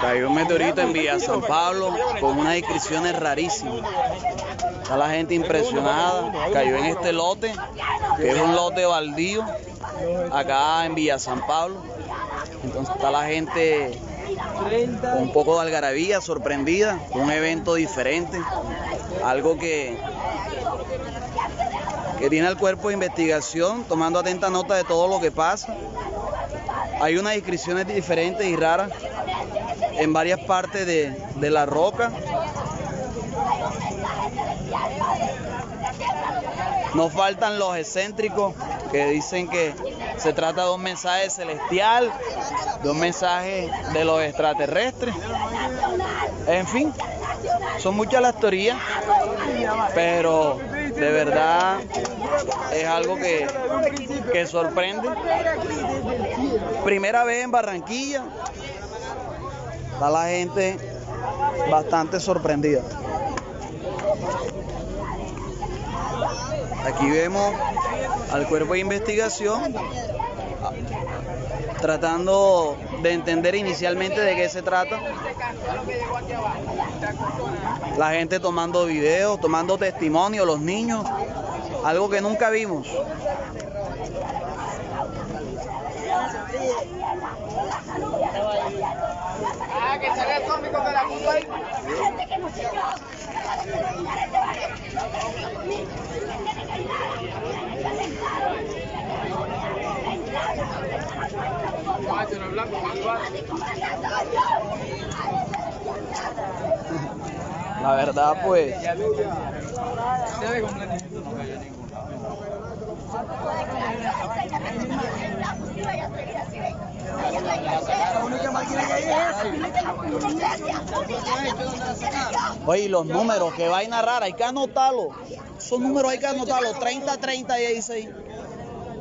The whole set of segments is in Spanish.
Cayó un meteorito en Villa San Pablo con unas inscripciones rarísimas. Está la gente impresionada. Cayó en este lote, que es un lote baldío, acá en Villa San Pablo. Entonces está la gente con un poco de algarabía, sorprendida, un evento diferente, algo que, que tiene el cuerpo de investigación tomando atenta nota de todo lo que pasa. Hay unas inscripciones diferentes y raras en varias partes de, de la roca. No faltan los excéntricos que dicen que se trata de un mensaje celestial, de un mensaje de los extraterrestres. En fin, son muchas las teorías, pero de verdad es algo que, que sorprende. Primera vez en Barranquilla, está la gente bastante sorprendida. Aquí vemos al cuerpo de investigación tratando de entender inicialmente de qué se trata. La gente tomando videos, tomando testimonio, los niños, algo que nunca vimos. La verdad, pues, oye, y los números, qué vaina rara, hay que anotarlos. Esos números hay que anotarlos, 30, 30 y 16.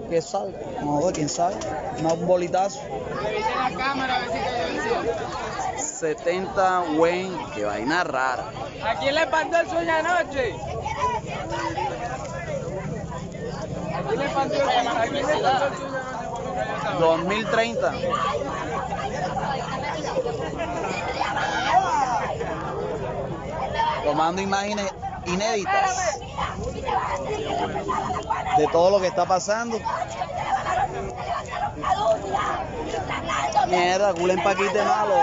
Que salga, no, quién sabe, un bolitazo. 70 Wayne, qué vaina rara. ¿A quién le mandó el sueño anoche? ¿A quién le mandó el sueño ¿A quién le mandó el sueño anoche? 2030. Tomando imágenes inéditas de todo lo que está pasando. Mierda, culo en paquite malo.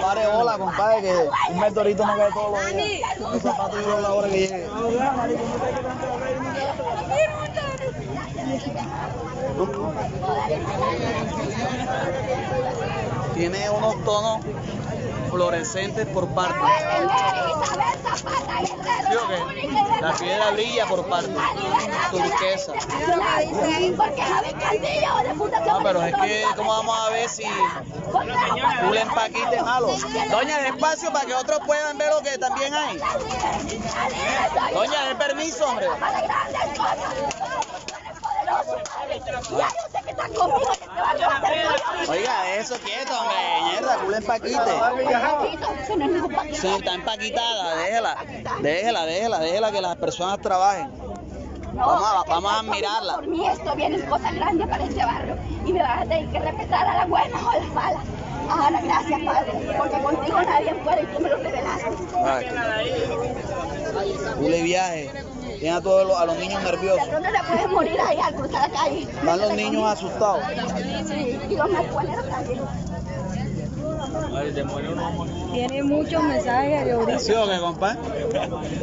Pare hola, compadre, que un meteorito no cae todos los días. Los zapatos yo a la hora que llegue. Tiene unos tonos fluorescentes por parte. La piedra brilla por parte. Turquesa. No, pero es que, ¿cómo vamos a ver si un empaquite malo? Doña, despacio para que otros puedan ver lo que también hay. Doña, de permiso, hombre. Oiga, eso quieto, hombre. Mierda, culo empaquite. Sí, está empaquitada, déjela. Déjela, déjela, déjela que las personas trabajen. Vamos a, vamos a admirarla. Por mí esto viene cosa grande para este barrio y me vas a tener que respetar a las buenas o a las malas. Ahora, gracias, Padre, porque contigo nadie puede y tú me lo revelaste. Cule viaje. Tiene a todos los, a los niños nerviosos. ¿Dónde te puedes morir ahí al cruzar la calle? Están los niños asustados. Sí, y los marihuaneros también. Tiene muchos mensajes de ahorita. ¿Sí o qué, compadre?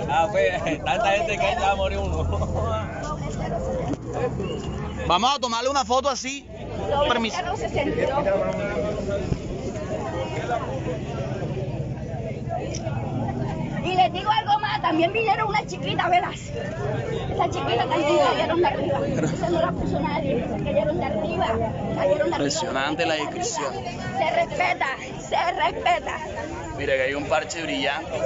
Ah, pues, tanta gente que ya va a morir uno. Vamos a tomarle una foto así. Permiso. No se sintió. Y les digo algo más, también vinieron unas chiquitas, ¿verás? Esas chiquitas también cayeron de arriba. Eso no la puso nadie, se cayeron de arriba. Cayeron de arriba. Impresionante la descripción. Se respeta, se respeta. Mira que hay un parche brillante.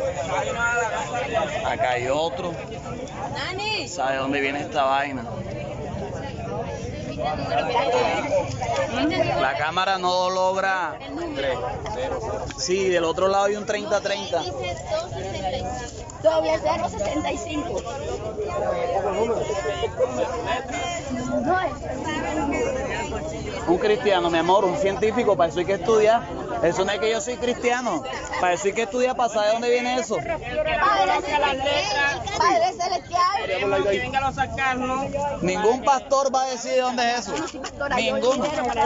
Acá hay otro. ¿Sabe dónde viene esta vaina? La cámara no logra. Sí, del otro lado hay un 30-30. Doble 065. No es. Un cristiano, mi amor, un científico, para eso hay que estudiar. Eso no es que yo soy cristiano. Para eso hay que estudiar, para saber de dónde viene eso. Padre celestial, Padre celestial. Queremos que vengan a sacarnos. Ningún pastor va a decir de dónde es eso.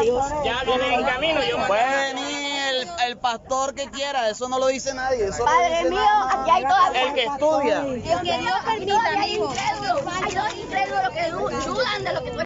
Dios. Ya vienen en camino. Yo Puede venir el, el pastor que quiera, eso no lo dice nadie. Eso no lo Padre dice mío, nadie. aquí hay todavía. El que estudia. Dios que Dios permita, hay incrédulos, hay dos incrédulos que du- dudan de lo que tú